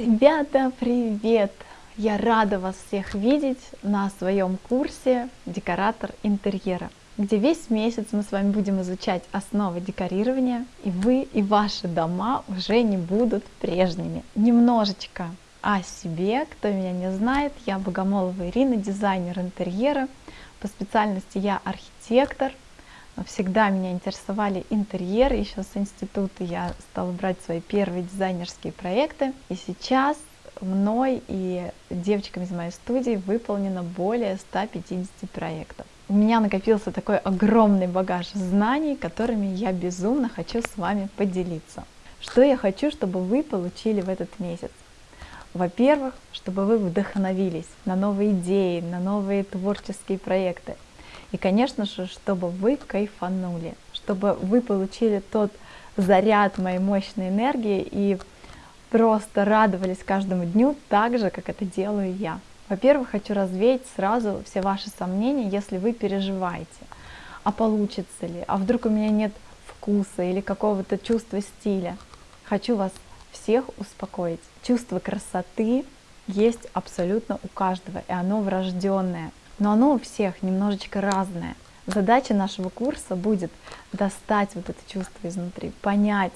Ребята, привет! Я рада вас всех видеть на своем курсе «Декоратор интерьера», где весь месяц мы с вами будем изучать основы декорирования, и вы и ваши дома уже не будут прежними. Немножечко о себе, кто меня не знает, я Богомолова Ирина, дизайнер интерьера, по специальности я архитектор, всегда меня интересовали интерьеры, еще с института я стала брать свои первые дизайнерские проекты, и сейчас мной и девочками из моей студии выполнено более 150 проектов. У меня накопился такой огромный багаж знаний, которыми я безумно хочу с вами поделиться. Что я хочу, чтобы вы получили в этот месяц? Во-первых, чтобы вы вдохновились на новые идеи, на новые творческие проекты. И, конечно же, чтобы вы кайфанули, чтобы вы получили тот заряд моей мощной энергии и просто радовались каждому дню так же, как это делаю я. Во-первых, хочу развеять сразу все ваши сомнения, если вы переживаете, а получится ли, а вдруг у меня нет вкуса или какого-то чувства стиля. Хочу вас всех успокоить. Чувство красоты есть абсолютно у каждого, и оно врожденное но оно у всех немножечко разное. Задача нашего курса будет достать вот это чувство изнутри, понять,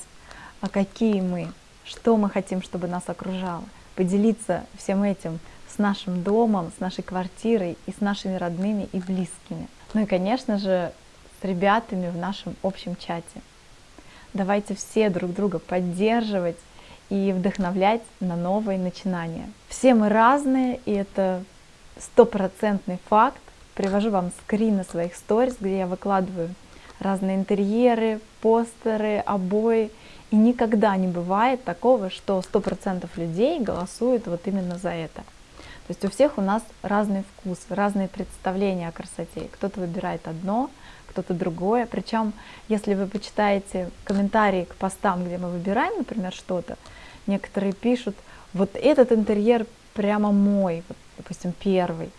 а какие мы, что мы хотим, чтобы нас окружало, поделиться всем этим с нашим домом, с нашей квартирой и с нашими родными и близкими. Ну и, конечно же, с ребятами в нашем общем чате. Давайте все друг друга поддерживать и вдохновлять на новые начинания. Все мы разные, и это стопроцентный факт. Привожу вам скрины своих сторис, где я выкладываю разные интерьеры, постеры, обои. И никогда не бывает такого, что 100% людей голосуют вот именно за это. То есть у всех у нас разный вкус, разные представления о красоте. Кто-то выбирает одно, кто-то другое. Причем, если вы почитаете комментарии к постам, где мы выбираем, например, что-то, некоторые пишут, вот этот интерьер прямо мой, вот допустим, первый,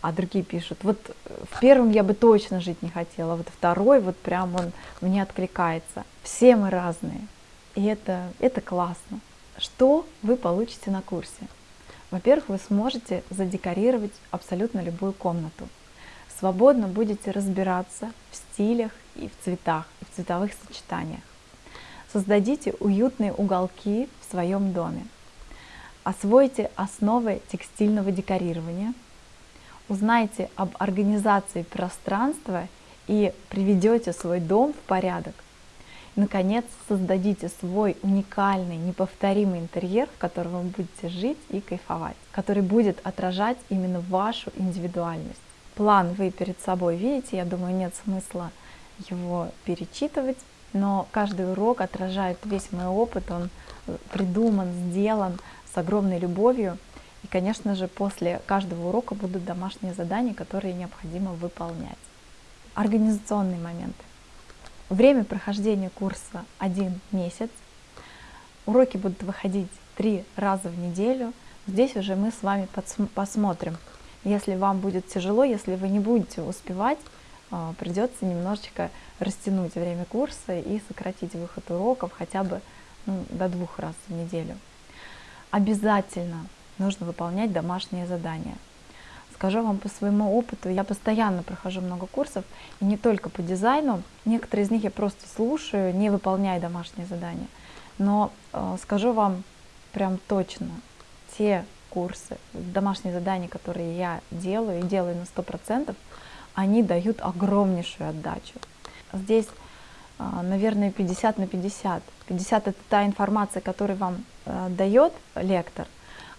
а другие пишут, вот в первом я бы точно жить не хотела, вот второй вот прям он мне откликается. Все мы разные, и это, это классно. Что вы получите на курсе? Во-первых, вы сможете задекорировать абсолютно любую комнату. Свободно будете разбираться в стилях и в цветах, и в цветовых сочетаниях. Создадите уютные уголки в своем доме. Освойте основы текстильного декорирования, узнайте об организации пространства и приведете свой дом в порядок. И, наконец, создадите свой уникальный, неповторимый интерьер, в котором вы будете жить и кайфовать, который будет отражать именно вашу индивидуальность. План вы перед собой видите, я думаю, нет смысла его перечитывать, но каждый урок отражает весь мой опыт, он придуман, сделан с огромной любовью. И, конечно же, после каждого урока будут домашние задания, которые необходимо выполнять. Организационные моменты. Время прохождения курса один месяц. Уроки будут выходить три раза в неделю. Здесь уже мы с вами посмотрим. Если вам будет тяжело, если вы не будете успевать, а, придется немножечко растянуть время курса и сократить выход уроков хотя бы ну, до двух раз в неделю обязательно нужно выполнять домашние задания. Скажу вам по своему опыту, я постоянно прохожу много курсов, и не только по дизайну, некоторые из них я просто слушаю, не выполняя домашние задания. Но э, скажу вам прям точно, те курсы, домашние задания, которые я делаю, и делаю на 100%, они дают огромнейшую отдачу. Здесь наверное, 50 на 50. 50 это та информация, которую вам э, дает лектор,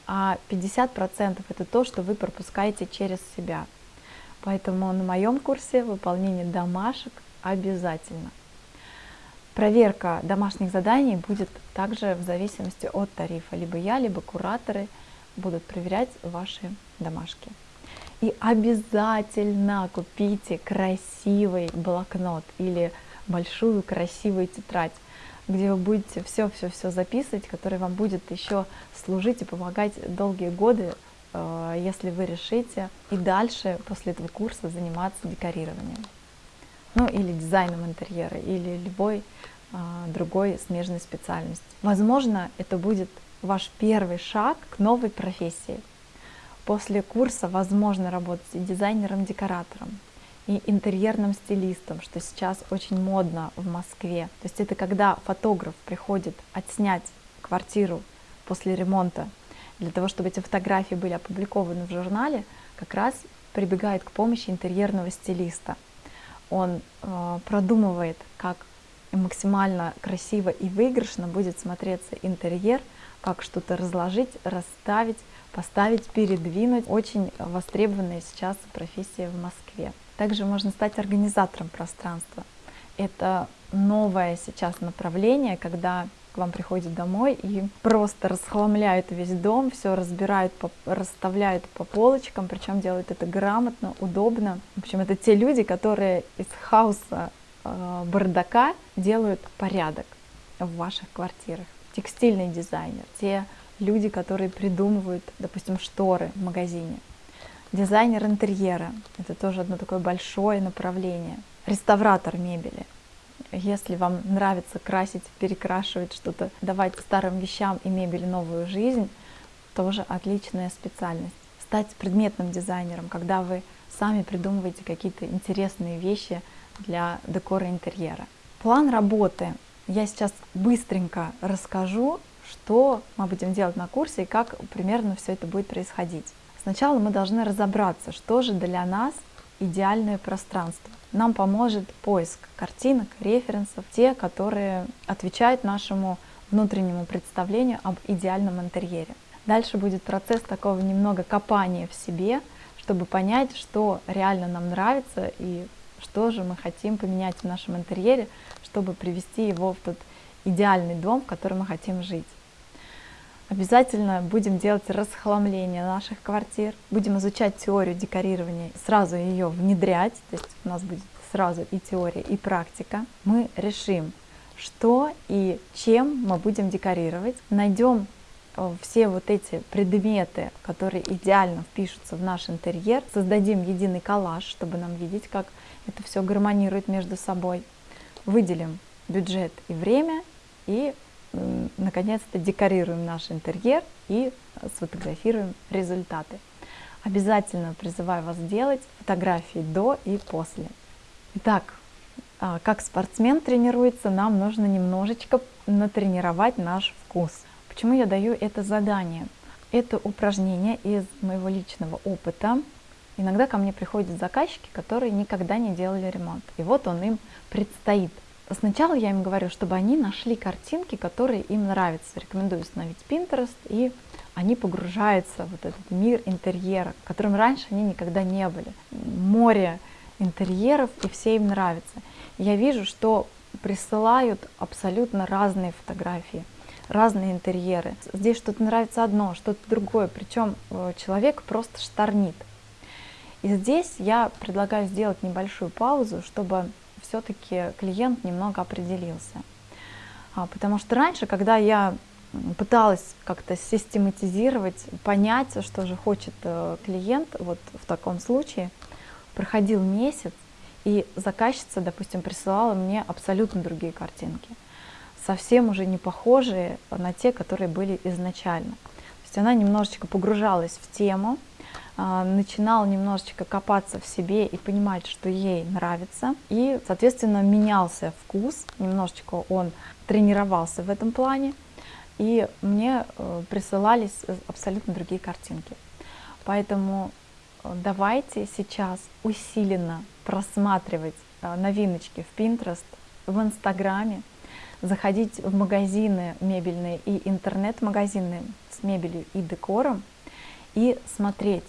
а 50% это то, что вы пропускаете через себя. Поэтому на моем курсе выполнение домашек обязательно. Проверка домашних заданий будет также в зависимости от тарифа. Либо я, либо кураторы будут проверять ваши домашки. И обязательно купите красивый блокнот или большую красивую тетрадь, где вы будете все-все-все записывать, который вам будет еще служить и помогать долгие годы, э, если вы решите и дальше после этого курса заниматься декорированием. Ну или дизайном интерьера, или любой э, другой смежной специальности. Возможно, это будет ваш первый шаг к новой профессии. После курса возможно работать и дизайнером-декоратором, и интерьерным стилистом, что сейчас очень модно в Москве. То есть это когда фотограф приходит отснять квартиру после ремонта, для того, чтобы эти фотографии были опубликованы в журнале, как раз прибегает к помощи интерьерного стилиста. Он э, продумывает, как максимально красиво и выигрышно будет смотреться интерьер, как что-то разложить, расставить, поставить, передвинуть. Очень востребованная сейчас профессия в Москве. Также можно стать организатором пространства. Это новое сейчас направление, когда к вам приходят домой и просто расхламляют весь дом, все разбирают, по, расставляют по полочкам, причем делают это грамотно, удобно. В общем, это те люди, которые из хаоса э, бардака делают порядок в ваших квартирах. Текстильный дизайнер, те люди, которые придумывают, допустим, шторы в магазине. Дизайнер интерьера, это тоже одно такое большое направление. Реставратор мебели, если вам нравится красить, перекрашивать что-то, давать старым вещам и мебели новую жизнь, тоже отличная специальность. Стать предметным дизайнером, когда вы сами придумываете какие-то интересные вещи для декора интерьера. План работы. Я сейчас быстренько расскажу, что мы будем делать на курсе и как примерно все это будет происходить. Сначала мы должны разобраться, что же для нас идеальное пространство нам поможет поиск картинок, референсов, те, которые отвечают нашему внутреннему представлению об идеальном интерьере. Дальше будет процесс такого немного копания в себе, чтобы понять, что реально нам нравится и что же мы хотим поменять в нашем интерьере, чтобы привести его в тот идеальный дом, в котором мы хотим жить. Обязательно будем делать расхламление наших квартир, будем изучать теорию декорирования, сразу ее внедрять, то есть у нас будет сразу и теория, и практика. Мы решим, что и чем мы будем декорировать, найдем э, все вот эти предметы, которые идеально впишутся в наш интерьер, создадим единый коллаж, чтобы нам видеть, как это все гармонирует между собой, выделим бюджет и время и наконец-то декорируем наш интерьер и сфотографируем результаты. Обязательно призываю вас делать фотографии до и после. Итак, а, как спортсмен тренируется, нам нужно немножечко натренировать наш вкус. Почему я даю это задание? Это упражнение из моего личного опыта. Иногда ко мне приходят заказчики, которые никогда не делали ремонт. И вот он им предстоит Сначала я им говорю, чтобы они нашли картинки, которые им нравятся. Рекомендую установить Pinterest, и они погружаются в вот этот мир интерьера, которым раньше они никогда не были. Море интерьеров, и все им нравится. Я вижу, что присылают абсолютно разные фотографии, разные интерьеры. Здесь что-то нравится одно, что-то другое, причем э, человек просто шторнит. И здесь я предлагаю сделать небольшую паузу, чтобы все-таки клиент немного определился. А, потому что раньше, когда я пыталась как-то систематизировать, понять, что же хочет э, клиент, вот в таком случае проходил месяц, и заказчица, допустим, присылала мне абсолютно другие картинки, совсем уже не похожие на те, которые были изначально. То есть она немножечко погружалась в тему, начинал немножечко копаться в себе и понимать, что ей нравится. И, соответственно, менялся вкус, немножечко он тренировался в этом плане. И мне э, присылались абсолютно другие картинки. Поэтому э, давайте сейчас усиленно просматривать э, новиночки в Pinterest, в Инстаграме, заходить в магазины мебельные и интернет-магазины с мебелью и декором и смотреть,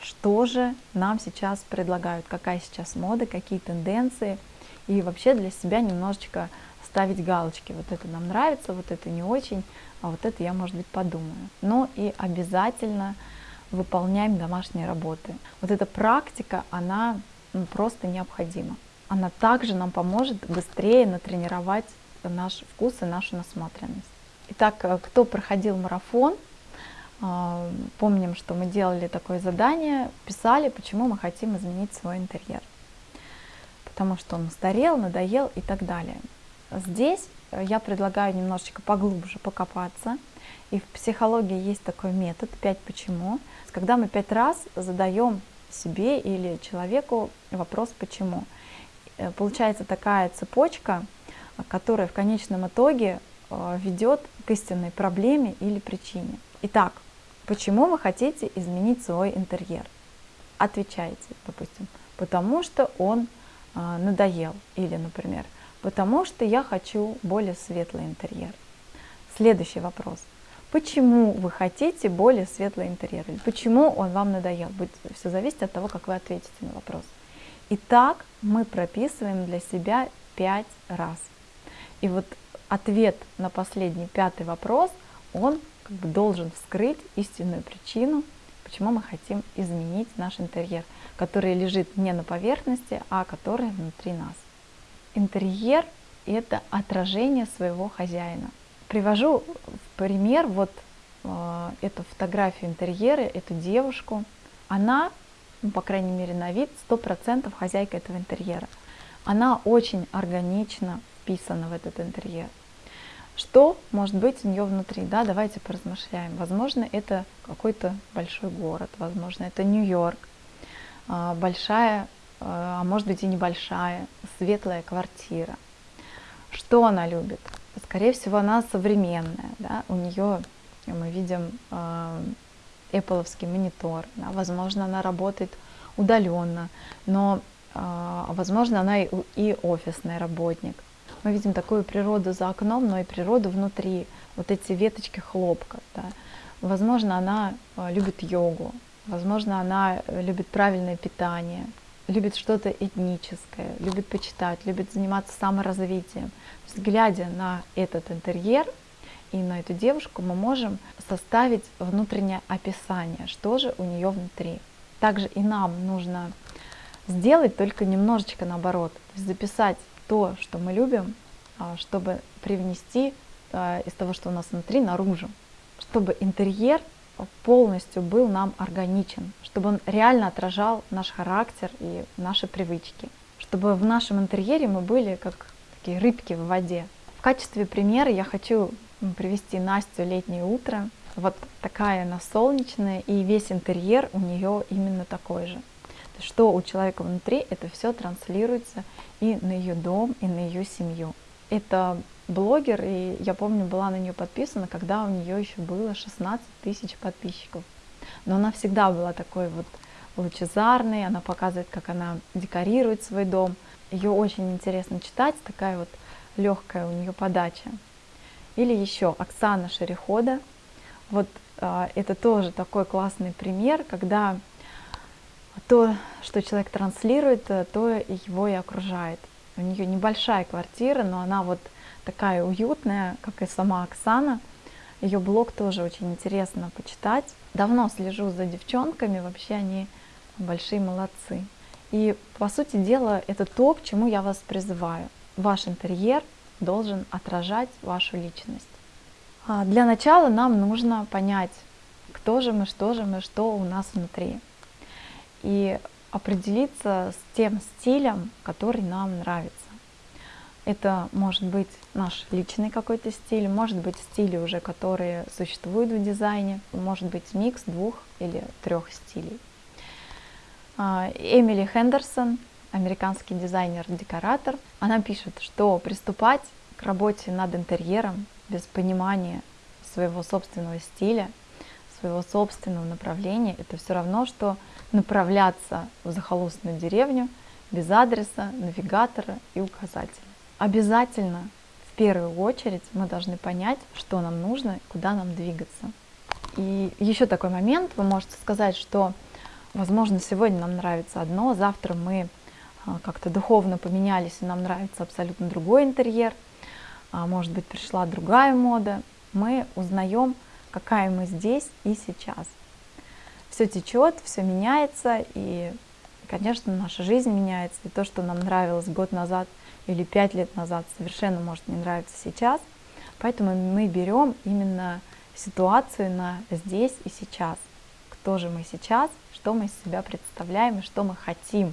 что же нам сейчас предлагают, какая сейчас мода, какие тенденции, и вообще для себя немножечко ставить галочки. Вот это нам нравится, вот это не очень, а вот это я, может быть, подумаю. Но и обязательно выполняем домашние работы. Вот эта практика, она ну, просто необходима. Она также нам поможет быстрее натренировать наш вкус и нашу насмотренность. Итак, э, кто проходил марафон, помним, что мы делали такое задание, писали, почему мы хотим изменить свой интерьер. Потому что он устарел, надоел и так далее. Здесь я предлагаю немножечко поглубже покопаться И в психологии есть такой метод «пять почему», когда мы пять раз задаем себе или человеку вопрос «почему?». Э, получается такая цепочка, которая в конечном итоге э, ведет к истинной проблеме или причине. Итак, почему вы хотите изменить свой интерьер? Отвечайте, допустим, потому что он э, надоел. Или, например, потому что я хочу более светлый интерьер. Следующий вопрос. Почему вы хотите более светлый интерьер? Или почему он вам надоел? Будет все зависит от того, как вы ответите на вопрос. Итак, мы прописываем для себя пять раз. И вот ответ на последний пятый вопрос, он как бы должен вскрыть истинную причину, почему мы хотим изменить наш интерьер, который лежит не на поверхности, а который внутри нас. Интерьер – это отражение своего хозяина. Привожу в пример вот э, эту фотографию интерьера, эту девушку. Она, ну, по крайней мере на вид, 100% хозяйка этого интерьера. Она очень органично вписана в этот интерьер. Что может быть у нее внутри? Да, давайте поразмышляем. Возможно, это какой-то большой город, возможно, это Нью-Йорк, а, большая, а, а может быть и небольшая, светлая квартира. Что она любит? Скорее всего, она современная. Да? У нее мы видим э, Apple монитор. Да? Возможно, она работает удаленно, но, возможно, она и офисный работник. Мы видим такую природу за окном, но и природу внутри. Вот эти веточки хлопка. Да? Возможно, она э, любит йогу. Возможно, она любит правильное питание, любит что-то этническое, любит почитать, любит заниматься саморазвитием. Глядя на этот интерьер и на эту девушку, мы можем составить внутреннее описание, что же у нее внутри. Также и нам нужно сделать только немножечко наоборот, записать то, что мы любим, а, чтобы привнести а, из того, что у нас внутри, наружу, чтобы интерьер полностью был нам органичен, чтобы он реально отражал наш характер и наши привычки, чтобы в нашем интерьере мы были как такие рыбки в воде. В качестве примера я хочу привести Настю «Летнее утро». Вот такая она солнечная, и весь интерьер у нее именно такой же. Что у человека внутри, это все транслируется и на ее дом, и на ее семью. Это блогер, и я помню, была на нее подписана, когда у нее еще было 16 тысяч подписчиков. Но она всегда была такой вот лучезарной, она показывает, как она декорирует свой дом. Ее очень интересно читать, такая вот легкая у нее подача. Или еще Оксана Шерехода. Вот э, это тоже такой классный пример, когда то, что человек транслирует, то его и окружает. У нее небольшая квартира, но она вот такая уютная, как и сама Оксана. Ее блог тоже очень интересно почитать. Давно слежу за девчонками, вообще они большие молодцы. И по сути дела это то, к чему я вас призываю. Ваш интерьер должен отражать вашу личность. А для начала нам нужно понять, кто же мы, что же мы, что у нас внутри. И определиться с тем стилем, который нам нравится. Это может быть наш личный какой-то стиль, может быть стили уже, которые существуют в дизайне, может быть микс двух или трех стилей. А, Эмили Хендерсон, американский дизайнер-декоратор, она пишет, что приступать к работе над интерьером без понимания своего собственного стиля, своего собственного направления, это все равно, что направляться в захолустную деревню без адреса, навигатора и указателя. Обязательно в первую очередь мы должны понять, что нам нужно куда нам двигаться. И еще такой момент, вы можете сказать, что, возможно, сегодня нам нравится одно, завтра мы а, как-то духовно поменялись, и нам нравится абсолютно другой интерьер, а может быть, пришла другая мода. Мы узнаем, какая мы здесь и сейчас. Все течет, все меняется, и, конечно, наша жизнь меняется, и то, что нам нравилось год назад – или пять лет назад совершенно может не нравиться сейчас. Поэтому мы берем именно ситуацию на здесь и сейчас. Кто же мы сейчас, что мы из себя представляем и что мы хотим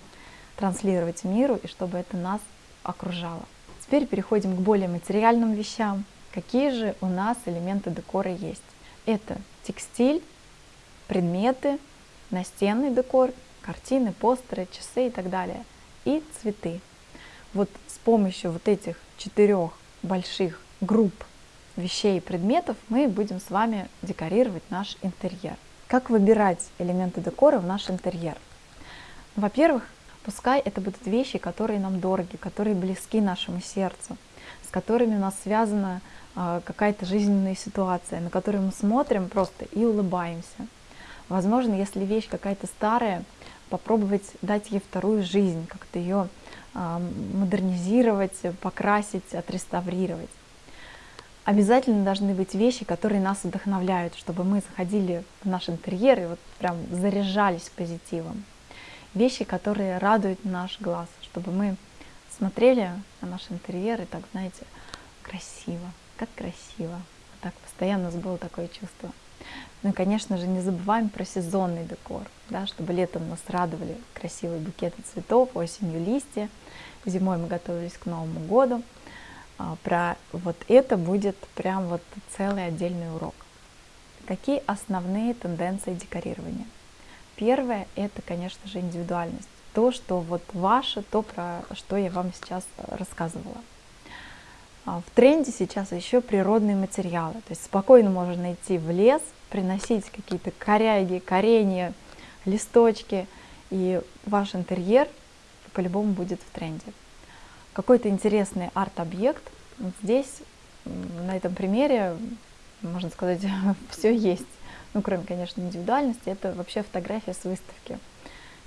транслировать миру, и чтобы это нас окружало. Теперь переходим к более материальным вещам. Какие же у нас элементы декора есть? Это текстиль, предметы, настенный декор, картины, постеры, часы и так далее. И цветы. Вот с помощью вот этих четырех больших групп вещей и предметов мы будем с вами декорировать наш интерьер. Как выбирать элементы декора в наш интерьер? Во-первых, пускай это будут вещи, которые нам дороги, которые близки нашему сердцу, с которыми у нас связана э, какая-то жизненная ситуация, на которую мы смотрим просто и улыбаемся. Возможно, если вещь какая-то старая, попробовать дать ей вторую жизнь, как-то ее э, модернизировать, покрасить, отреставрировать. Обязательно должны быть вещи, которые нас вдохновляют, чтобы мы заходили в наш интерьер и вот прям заряжались позитивом. Вещи, которые радуют наш глаз, чтобы мы смотрели на наш интерьер и так, знаете, красиво, как красиво. Так постоянно у нас было такое чувство. Ну и, конечно же, не забываем про сезонный декор, да, чтобы летом нас радовали красивые букеты цветов, осенью листья, зимой мы готовились к Новому году. А, про вот это будет прям вот целый отдельный урок. Какие основные тенденции декорирования? Первое – это, конечно же, индивидуальность. То, что вот ваше, то, про что я вам сейчас рассказывала. А, в тренде сейчас еще природные материалы. То есть спокойно можно идти в лес, приносить какие-то коряги, коренья, листочки, и ваш интерьер по-любому будет в тренде какой-то интересный арт-объект. Здесь, на этом примере, можно сказать, все есть. Ну, кроме, конечно, индивидуальности, это вообще фотография с выставки.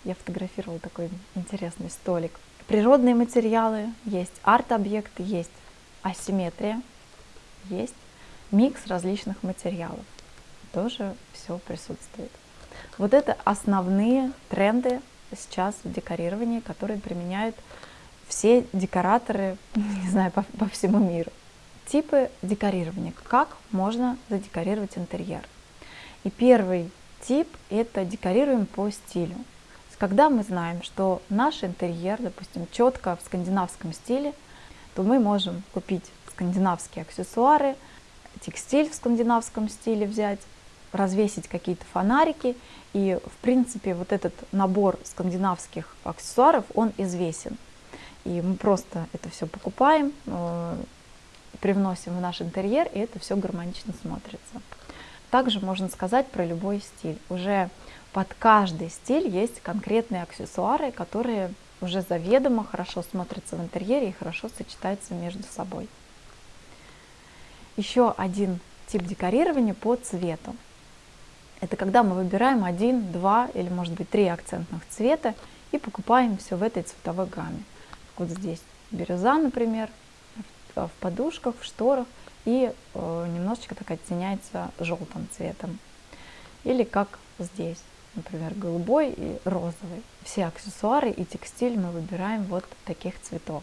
Я фотографировала такой интересный столик. Природные материалы есть, арт-объекты есть, асимметрия есть, микс различных материалов. Тоже все присутствует. Вот это основные тренды сейчас в декорировании, которые применяют все декораторы, не знаю, по, по всему миру. Типы декорирования. Как можно задекорировать интерьер? И первый тип – это декорируем по стилю. Когда мы знаем, что наш интерьер, допустим, четко в скандинавском стиле, то мы можем купить скандинавские аксессуары, текстиль в скандинавском стиле взять, развесить какие-то фонарики. И, в принципе, вот этот набор скандинавских аксессуаров, он известен. И мы просто это все покупаем, э, привносим в наш интерьер, и это все гармонично смотрится. Также можно сказать про любой стиль. Уже под каждый стиль есть конкретные аксессуары, которые уже заведомо хорошо смотрятся в интерьере и хорошо сочетаются между собой. Еще один тип декорирования по цвету. Это когда мы выбираем один, два или может быть три акцентных цвета и покупаем все в этой цветовой гамме вот здесь бирюза, например, в подушках, в шторах, и э, немножечко так оттеняется желтым цветом. Или как здесь, например, голубой и розовый. Все аксессуары и текстиль мы выбираем вот таких цветов.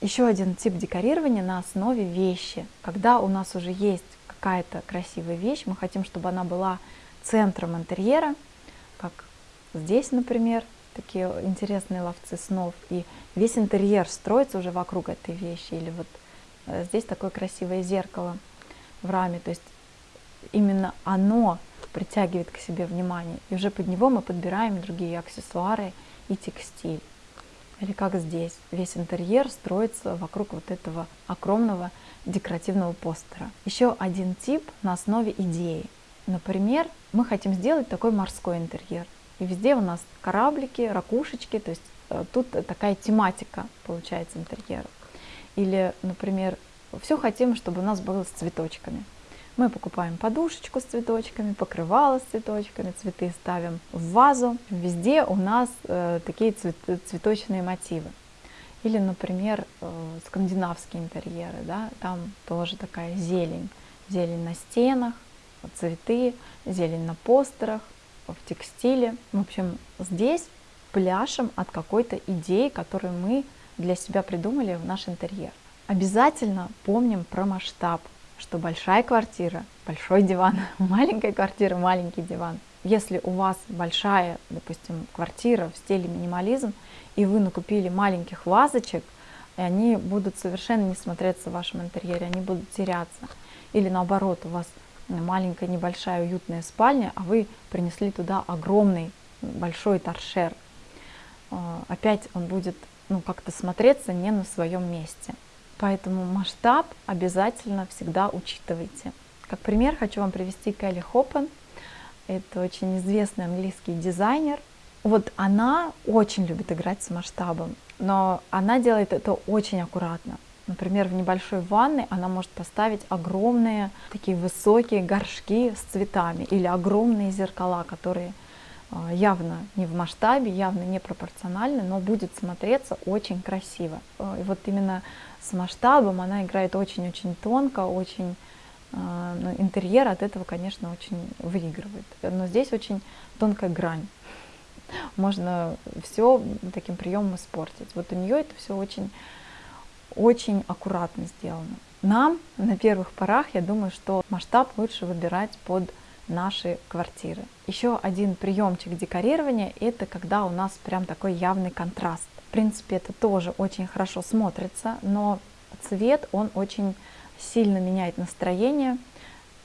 Еще один тип декорирования на основе вещи. Когда у нас уже есть какая-то красивая вещь, мы хотим, чтобы она была центром интерьера, как здесь, например, такие интересные ловцы снов, и весь интерьер строится уже вокруг этой вещи, или вот э, здесь такое красивое зеркало в раме, то есть именно оно притягивает к себе внимание, и уже под него мы подбираем другие аксессуары и текстиль. Или как здесь, весь интерьер строится вокруг вот этого огромного декоративного постера. Еще один тип на основе идеи. Например, мы хотим сделать такой морской интерьер. И везде у нас кораблики, ракушечки, то есть э, тут такая тематика получается интерьера. Или, например, все хотим, чтобы у нас было с цветочками. Мы покупаем подушечку с цветочками, покрывало с цветочками, цветы ставим в вазу. Везде у нас э, такие цвет, цветочные мотивы. Или, например, э, скандинавские интерьеры, да, там тоже такая зелень. Зелень на стенах, цветы, зелень на постерах, в текстиле. В общем, здесь пляшем от какой-то идеи, которую мы для себя придумали в наш интерьер. Обязательно помним про масштаб, что большая квартира, большой диван, маленькая квартира, маленький диван. Если у вас большая, допустим, квартира в стиле минимализм, и вы накупили маленьких вазочек, и они будут совершенно не смотреться в вашем интерьере, они будут теряться. Или наоборот, у вас маленькая, небольшая, уютная спальня, а вы принесли туда огромный, большой торшер. А, опять он будет ну, как-то смотреться не на своем месте. Поэтому масштаб обязательно всегда учитывайте. Как пример хочу вам привести Келли Хоппен. Это очень известный английский дизайнер. Вот она очень любит играть с масштабом, но она делает это очень аккуратно. Например, в небольшой ванной она может поставить огромные такие высокие горшки с цветами или огромные зеркала, которые явно не в масштабе, явно не пропорциональны, но будет смотреться очень красиво. А, и вот именно с масштабом она играет очень-очень тонко, очень а, ну, интерьер от этого, конечно, очень выигрывает. Но здесь очень тонкая грань. Можно все таким приемом испортить. Вот у нее это все очень очень аккуратно сделано. Нам на первых порах, я думаю, что масштаб лучше выбирать под наши квартиры. Еще один приемчик декорирования – это когда у нас прям такой явный контраст. В принципе, это тоже очень хорошо смотрится, но цвет, он очень сильно меняет настроение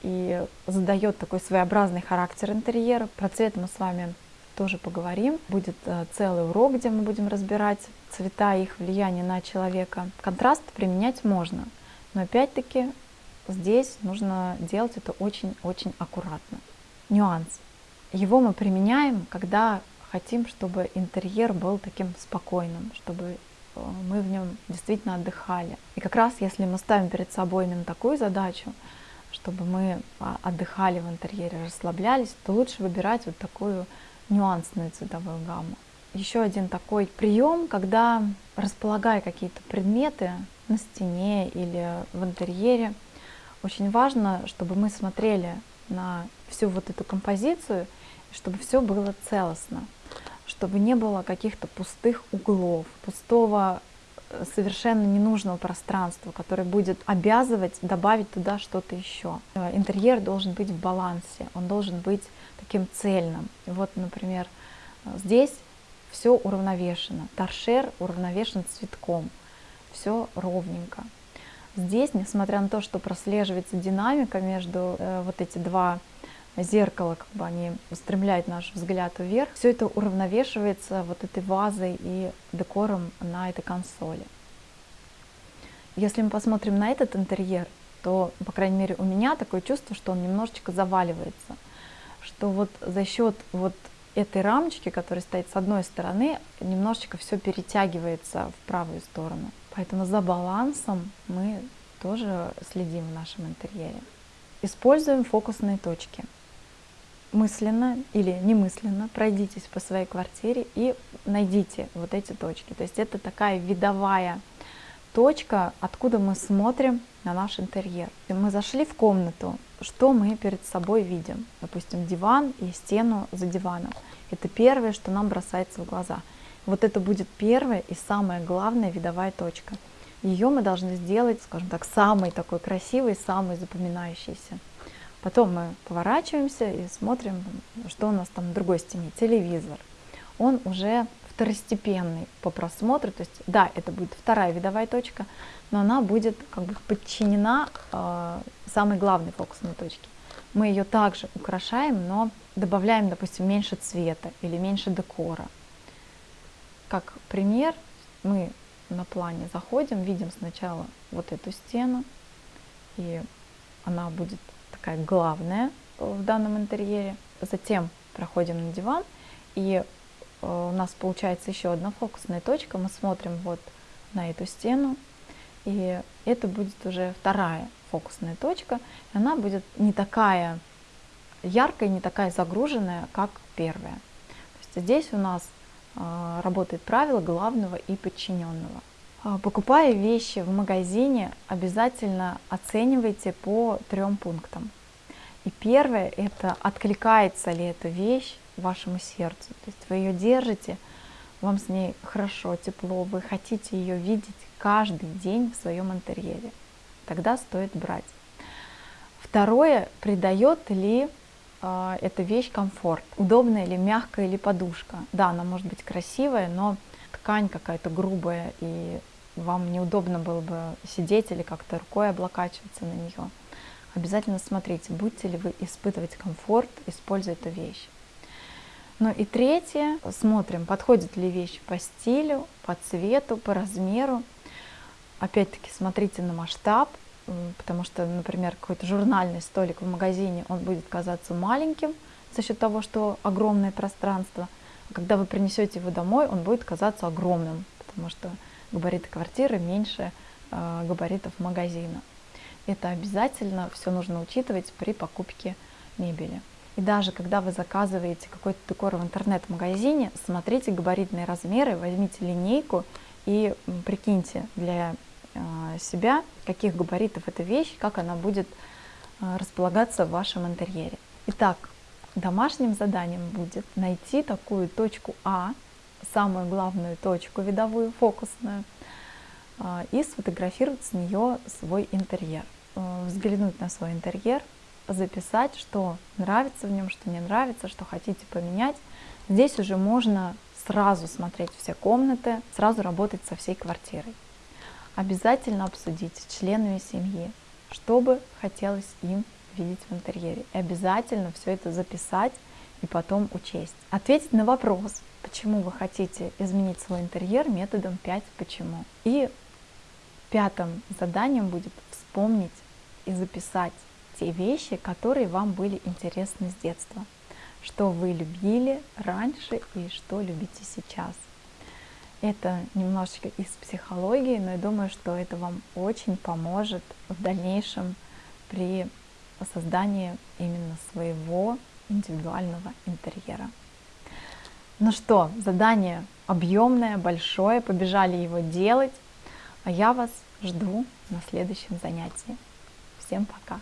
и задает такой своеобразный характер интерьера. Про цвет мы с вами тоже поговорим. Будет э, целый урок, где мы будем разбирать цвета и их влияние на человека. Контраст применять можно, но опять-таки здесь нужно делать это очень-очень аккуратно. Нюанс. Его мы применяем, когда хотим, чтобы интерьер был таким спокойным, чтобы э, мы в нем действительно отдыхали. И как раз если мы ставим перед собой именно такую задачу, чтобы мы а, отдыхали в интерьере, расслаблялись, то лучше выбирать вот такую нюансную цветовую гамму. Еще один такой прием, когда располагая какие-то предметы на стене или в интерьере, очень важно, чтобы мы смотрели на всю вот эту композицию, чтобы все было целостно, чтобы не было каких-то пустых углов, пустого э, совершенно ненужного пространства, которое будет обязывать добавить туда что-то еще. Э, интерьер должен быть в балансе, он должен быть таким цельным. Вот, например, здесь все уравновешено. Торшер уравновешен цветком. Все ровненько. Здесь, несмотря на то, что прослеживается динамика между э, вот эти два зеркала, как бы они устремляют наш взгляд вверх, все это уравновешивается вот этой вазой и декором на этой консоли. Если мы посмотрим на этот интерьер, то, по крайней мере, у меня такое чувство, что он немножечко заваливается что вот за счет вот этой рамочки, которая стоит с одной стороны, немножечко все перетягивается в правую сторону. Поэтому за балансом мы тоже следим в нашем интерьере. Используем фокусные точки. Мысленно или немысленно пройдитесь по своей квартире и найдите вот эти точки. То есть это такая видовая точка, откуда мы смотрим на наш интерьер. Мы зашли в комнату, что мы перед собой видим. Допустим, диван и стену за диваном. Это первое, что нам бросается в глаза. Вот это будет первая и самая главная видовая точка. Ее мы должны сделать, скажем так, самой такой красивой, самой запоминающейся. Потом мы поворачиваемся и смотрим, что у нас там на другой стене. Телевизор. Он уже второстепенный по просмотру. То есть, да, это будет вторая видовая точка, но она будет как бы подчинена э, самой главной фокусной точке. Мы ее также украшаем, но добавляем, допустим, меньше цвета или меньше декора. Как пример, мы на плане заходим, видим сначала вот эту стену, и она будет такая главная в данном интерьере. Затем проходим на диван, и Э, у нас получается еще одна фокусная точка, мы смотрим вот на эту стену, и это будет уже вторая фокусная точка, она будет не такая яркая, не такая загруженная, как первая. То есть здесь у нас работает правило главного и подчиненного. А, покупая вещи в магазине, обязательно оценивайте по трем пунктам. И первое – это откликается ли эта вещь вашему сердцу. То есть вы ее держите, вам с ней хорошо, тепло, вы хотите ее видеть каждый день в своем интерьере. Тогда стоит брать. Второе, придает ли э, эта вещь комфорт, удобная ли, мягкая или подушка. Да, она может быть красивая, но ткань какая-то грубая и вам неудобно было бы сидеть или как-то рукой облокачиваться на нее. Обязательно смотрите, будете ли вы испытывать комфорт, используя эту вещь. Ну и третье, смотрим, подходит ли вещь по стилю, по цвету, по размеру. Опять-таки смотрите на масштаб, потому что, например, какой-то журнальный столик в магазине, он будет казаться маленьким за счет того, что огромное пространство. А когда вы принесете его домой, он будет казаться огромным, потому что габариты квартиры меньше э, габаритов магазина. Это обязательно все нужно учитывать при покупке мебели. И даже когда вы заказываете какой-то декор в интернет-магазине, смотрите габаритные размеры, возьмите линейку и прикиньте для себя, каких габаритов эта вещь, как она будет а, располагаться в вашем интерьере. Итак, домашним заданием будет найти такую точку А, самую главную точку видовую, фокусную, а, и сфотографировать с нее свой интерьер. Взглянуть на свой интерьер, записать, что нравится в нем, что не нравится, что хотите поменять. Здесь уже можно сразу смотреть все комнаты, сразу работать со всей квартирой обязательно обсудить с членами семьи, что бы хотелось им видеть в интерьере. И обязательно все это записать и потом учесть. Ответить на вопрос, почему вы хотите изменить свой интерьер методом 5 почему. И пятым заданием будет вспомнить и записать те вещи, которые вам были интересны с детства. Что вы любили раньше и что любите сейчас. Это немножечко из психологии, но я думаю, что это вам очень поможет в дальнейшем при создании именно своего индивидуального интерьера. Ну что, задание объемное, большое, побежали его делать, а я вас жду на следующем занятии. Всем пока!